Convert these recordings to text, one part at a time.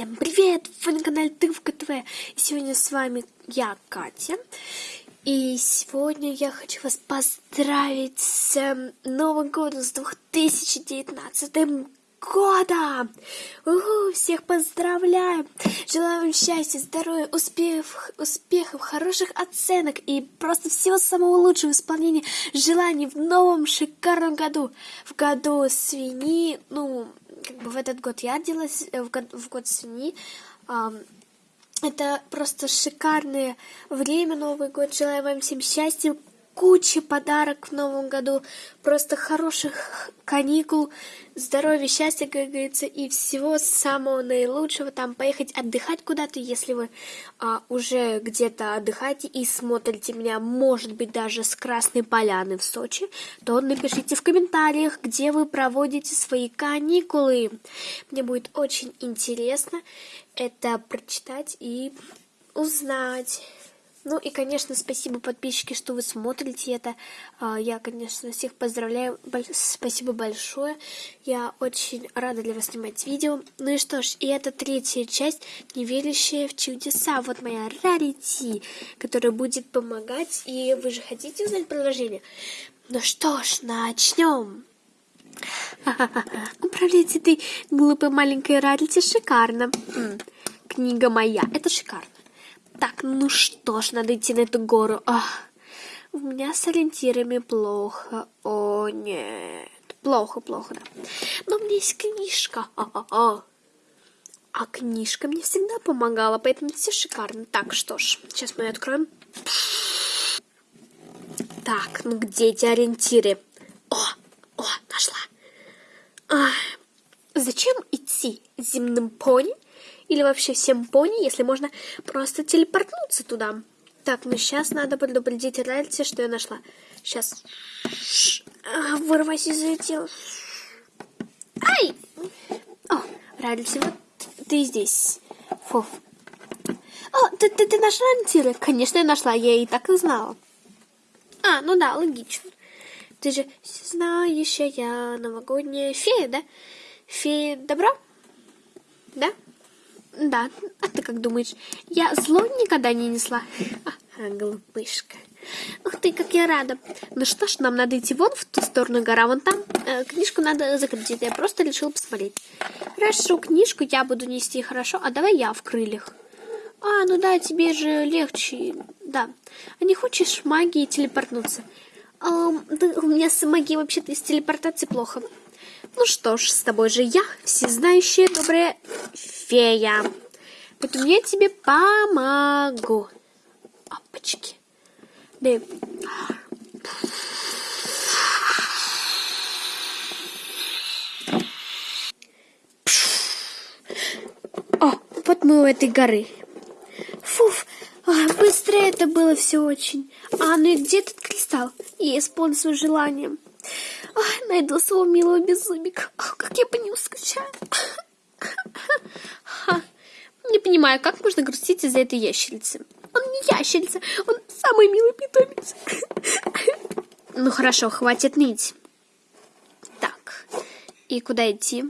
Всем привет! Вы на канале Тывка ТВ. Сегодня с вами я, Катя. И сегодня я хочу вас поздравить с эм, Новым годом, с 2019 годом! Угу, всех поздравляю! Желаю вам счастья, здоровья, успехов, успехов, хороших оценок и просто всего самого лучшего исполнения желаний в новом шикарном году. В году свиньи, ну, как бы в этот год я родилась, э, в год, в год свиньи. Это просто шикарное время, Новый год. Желаю вам всем счастья, куча подарок в новом году, просто хороших каникул, здоровья, счастья, как говорится, и всего самого наилучшего. Там поехать отдыхать куда-то, если вы а, уже где-то отдыхаете и смотрите меня, может быть, даже с Красной Поляны в Сочи, то напишите в комментариях, где вы проводите свои каникулы. Мне будет очень интересно это прочитать и узнать. Ну и, конечно, спасибо, подписчики, что вы смотрите это. А, я, конечно, всех поздравляю. Спасибо большое. Я очень рада для вас снимать видео. Ну и что ж, и это третья часть «Неверящая в чудеса». Вот моя рарити, которая будет помогать. И вы же хотите узнать продолжение? Ну что ж, начнем. Управлять этой глупой маленькой рарити шикарно. Книга моя. Это шикарно. Так, ну что ж, надо идти на эту гору. Ах, у меня с ориентирами плохо. О, нет. Плохо, плохо, да. Но у меня есть книжка. А-а-а. А книжка мне всегда помогала, поэтому все шикарно. Так, что ж, сейчас мы ее откроем. Так, ну где эти ориентиры? О, о, нашла. А, зачем идти земным пони или вообще всем пони, если можно просто телепортнуться туда. Так, ну сейчас надо предупредить Ральти, что я нашла. Сейчас. Вырвайся из ее тела. Ай! О, Ральти, вот ты здесь. Фу. О, ты, ты, ты нашла антиры? Конечно, я нашла, я и так и знала. А, ну да, логично. Ты же знающая новогодняя фея, да? Фея добра? Да? Да, а ты как думаешь, я зло никогда не несла? Ага, глупышка. Ух ты, как я рада. Ну что ж, нам надо идти вон в ту сторону гора, вон там. Э, книжку надо закрыть, я просто решила посмотреть. Хорошо, книжку я буду нести, хорошо? А давай я в крыльях. А, ну да, тебе же легче, да. А не хочешь магией телепортнуться? А, да, у меня с магией вообще-то из телепортации плохо. Ну что ж, с тобой же я, всезнающая добрая фея. Поэтому я тебе помогу. Опачки. Да. О, вот мы у этой горы. Фуф, а, быстро это было все очень. А ну и где этот кристалл? И исполни свое желание. Найду своего милого беззубика. Ах, как я по нему скучаю. Не понимаю, как можно грустить из-за этой ящерицы. Он не ящерица, он самый милый питомец. Ну хорошо, хватит ныть. Так, и куда идти?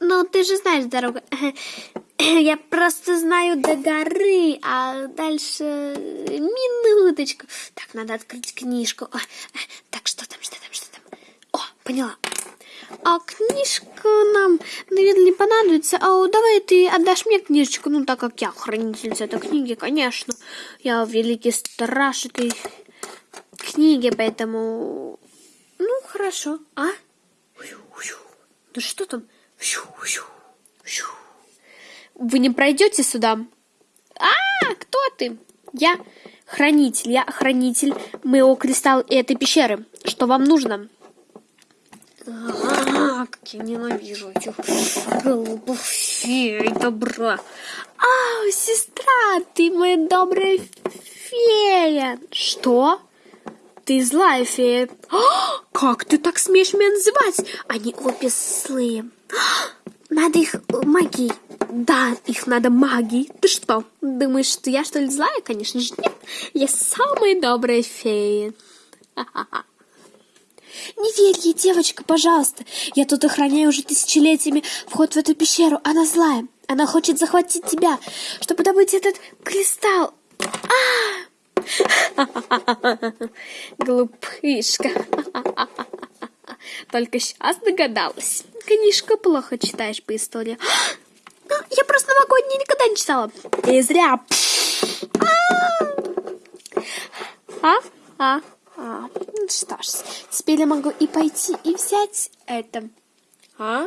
Ну, ты же знаешь дорогу. Я просто знаю до горы, а дальше минуточку. Так, надо открыть книжку. Так, что там, что там, что там? О, поняла. А книжка нам, наверное, не понадобится. А давай ты отдашь мне книжечку, ну, так как я хранительница этой книги, конечно. Я великий страж этой книги, поэтому... Ну, хорошо. А? Да что там? Вы не пройдете сюда? А, кто ты? Я хранитель, я хранитель моего кристалла этой пещеры. Что вам нужно? А, как я ненавижу этих голубых фей добра. А, сестра, ты моя добрая фея. Что? Ты злая фея. А, как ты так смеешь меня называть? Они обе злые. Надо их магией. Да, их надо магией. Ты что, думаешь, что я что ли злая? Конечно же нет. Я самая добрая фея. Не верь ей, девочка, пожалуйста. Я тут охраняю уже тысячелетиями вход в эту пещеру. Она злая. Она хочет захватить тебя, чтобы добыть этот кристалл. А! Глупышка. Только сейчас догадалась. Книжка плохо читаешь по истории. А, я просто новогодние никогда не читала. И зря. А? А? А? Что ж, теперь я могу и пойти, и взять это. А?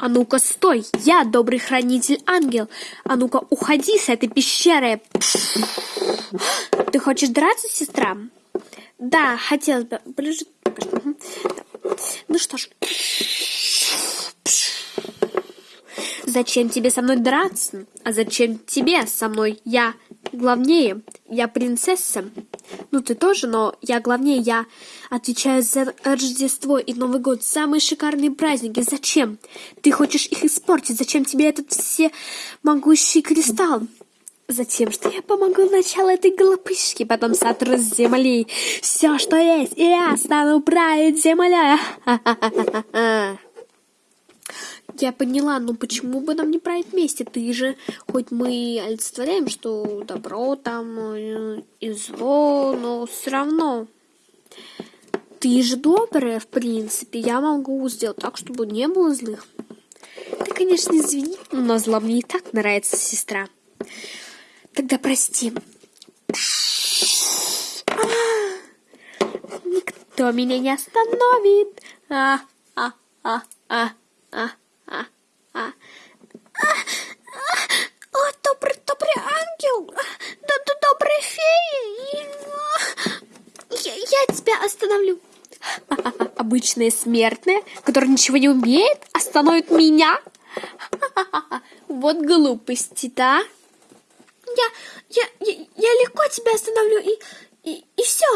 А ну-ка, стой! Я добрый хранитель ангел. А ну-ка, уходи с этой пещеры. Ты хочешь драться, сестра? Да, хотелось бы. Ближе. Ну что ж. Зачем тебе со мной драться? А зачем тебе со мной? Я главнее. Я принцесса. Ну, ты тоже, но я главнее. Я отвечаю за Рождество и Новый год. Самые шикарные праздники. Зачем? Ты хочешь их испортить? Зачем тебе этот все могущий кристалл? Затем, что я помогу началу этой глупышки, потом сотру с земли все, что есть, и я стану править землей. Я поняла, но почему бы нам не править вместе? Ты же, хоть мы олицетворяем, что добро там э, и зло, но все равно. Ты же добрая, в принципе. Я могу сделать так, чтобы не было злых. Ты, конечно, извини, но зла мне и так нравится, сестра. Тогда прости. Никто меня не остановит. А, а, а, а, а, а, а. О, добрый, добрый ангел, да, да, добрая фея, я, я тебя остановлю. Обычная смертная, которая ничего не умеет, остановит меня? Вот глупости, да? я, я, я, я легко тебя остановлю и, и, и все.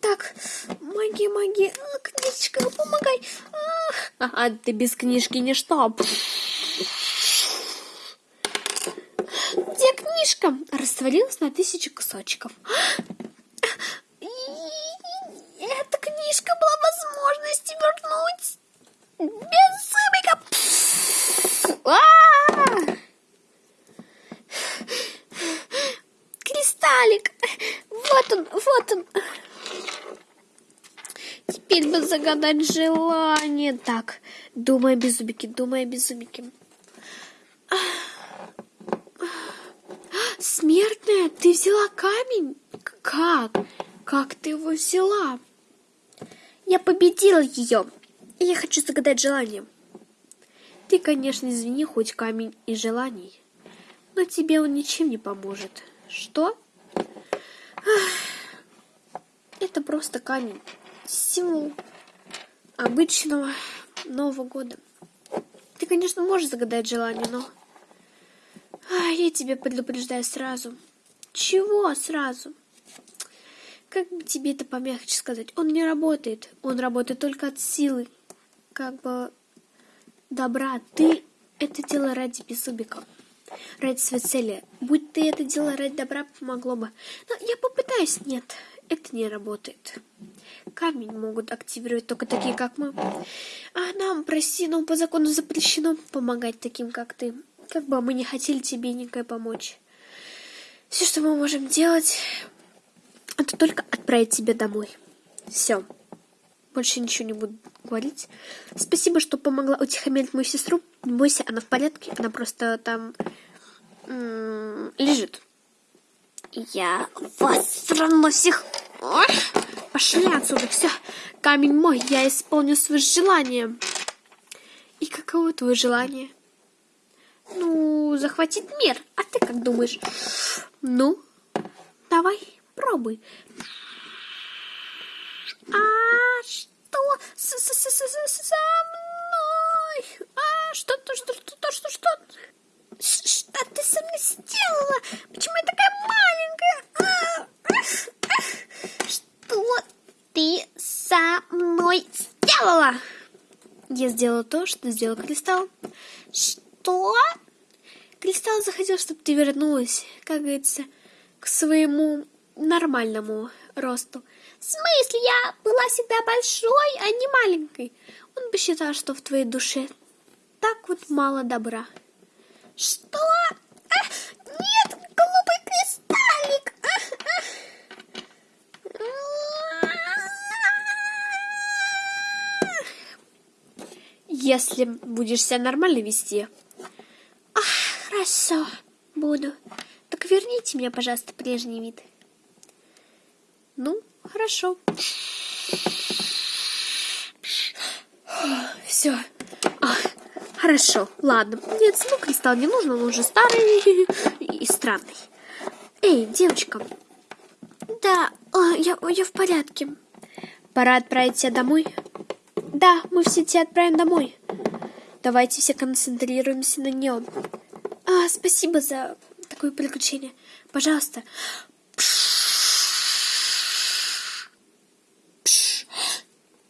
Так, магия, магия, книжечка, помогай. А, ты без книжки ничто. Где книжка? Растворилась на тысячу кусочков. Эта книжка была возможность вернуть без зубика. А-а-а! Кристаллик! Вот он, вот он. Теперь бы загадать желание. Так, думай без зубики, думай без зубики. Смертная, ты взяла камень? Как? Как ты его взяла? Я победила ее. И я хочу загадать желание. Ты, конечно, извини, хоть камень и желаний но тебе он ничем не поможет. Что? Это просто камень. Символ обычного Нового года. Ты, конечно, можешь загадать желание, но... А, я тебя предупреждаю сразу. Чего сразу? Как бы тебе это помягче сказать? Он не работает. Он работает только от силы. Как бы добра. Ты это дело ради беззубика ради своей цели. Будь ты это дело ради добра, помогло бы. Но я попытаюсь. Нет, это не работает. Камень могут активировать только такие, как мы. А нам, прости, но по закону запрещено помогать таким, как ты. Как бы мы не хотели тебе никакой помочь. Все, что мы можем делать, это только отправить тебя домой. Все. Больше ничего не буду говорить. Спасибо, что помогла утихомирить мою сестру. Не бойся, она в порядке. Она просто там лежит. Я вас все равно всех... Пошли отсюда, все. Камень мой, я исполню свое желание. И каково твое желание? Ну, захватить мир. А ты как думаешь? Ну, давай, пробуй. А что с -с -с -с -с со мной? А что, что, что, что, что, что? Что ты со мной сделала? Почему я такая маленькая? Что ты со мной сделала? Я сделала то, что сделал Кристалл. Что? Кристалл захотел, чтобы ты вернулась, как говорится, к своему нормальному росту. В смысле, я была всегда большой, а не маленькой. Он бы считал, что в твоей душе так вот мало добра. Что? А, нет, голубый Если будешь себя нормально вести. Ах, хорошо, буду. Так верните мне, пожалуйста, прежний вид. Ну, хорошо. Все. Хорошо, ладно. Нет, ну кристалл не нужен, он уже старый и странный. Эй, девочка. Да, а, я, я в порядке. Пора отправить тебя домой. Да, мы все тебя отправим домой. Давайте все концентрируемся на нем. А, спасибо за такое приключение. Пожалуйста.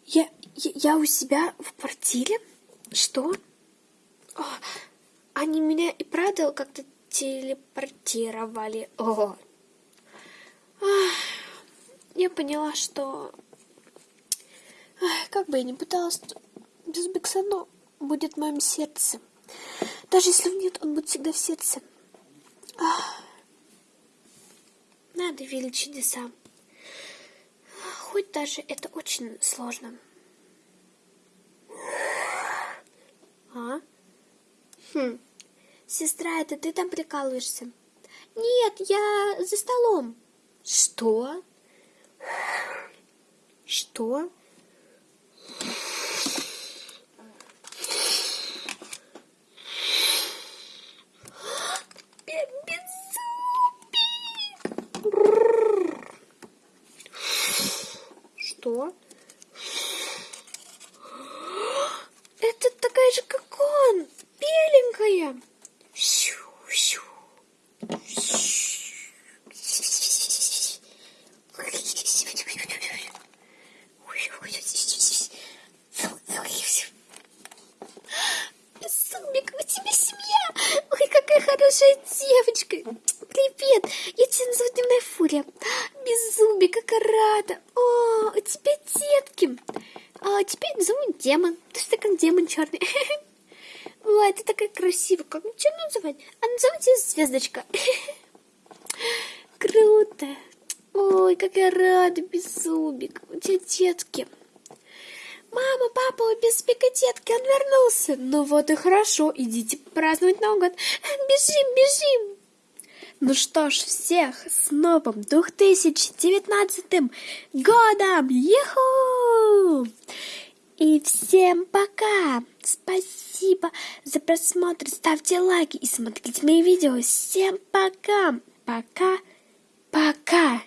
Я, я, я у себя в квартире? Что? О, они меня и правда как-то телепортировали. О. Я поняла, что как бы я ни пыталась, без Бексано будет в моем сердце. Даже если нет, он будет всегда в сердце. Надо верить чудеса. Хоть даже это очень сложно. А? Хм. Сестра, это ты там прикалываешься? Нет, я за столом. Что? Что? Что? Это такая же, как он, беленькая. Сумик, у тебя семья. Ой, какая девочка. Привет, я тебя назову Дневная Фурия. Беззубик, как рада. О, у тебя детки. А теперь зовут демон. Ты что как демон черный. Ой, ты такая красивая. Как что называть? А назовите звездочка. Круто. Ой, как я рада, Беззубик. У тебя детки. Мама, папа, у Беззубика детки, он вернулся. Ну вот и хорошо, идите праздновать Новый год. Бежим, бежим. Ну что ж, всех с новым 2019 годом! Юху! И всем пока! Спасибо за просмотр, ставьте лайки и смотрите мои видео. Всем пока! Пока! Пока!